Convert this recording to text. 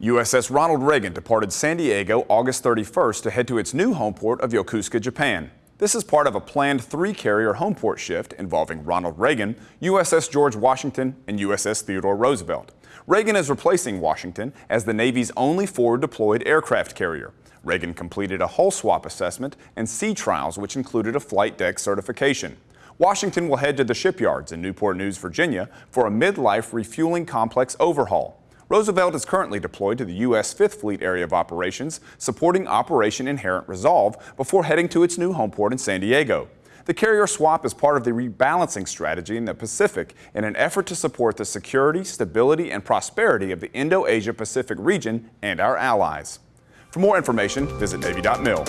USS Ronald Reagan departed San Diego August 31st to head to its new home port of Yokosuka, Japan. This is part of a planned three-carrier home port shift involving Ronald Reagan, USS George Washington, and USS Theodore Roosevelt. Reagan is replacing Washington as the Navy's only forward-deployed aircraft carrier. Reagan completed a hull swap assessment and sea trials which included a flight deck certification. Washington will head to the shipyards in Newport News, Virginia for a mid-life refueling complex overhaul. Roosevelt is currently deployed to the U.S. Fifth Fleet Area of Operations, supporting Operation Inherent Resolve before heading to its new home port in San Diego. The carrier swap is part of the rebalancing strategy in the Pacific in an effort to support the security, stability, and prosperity of the Indo-Asia Pacific region and our allies. For more information, visit Navy.mil.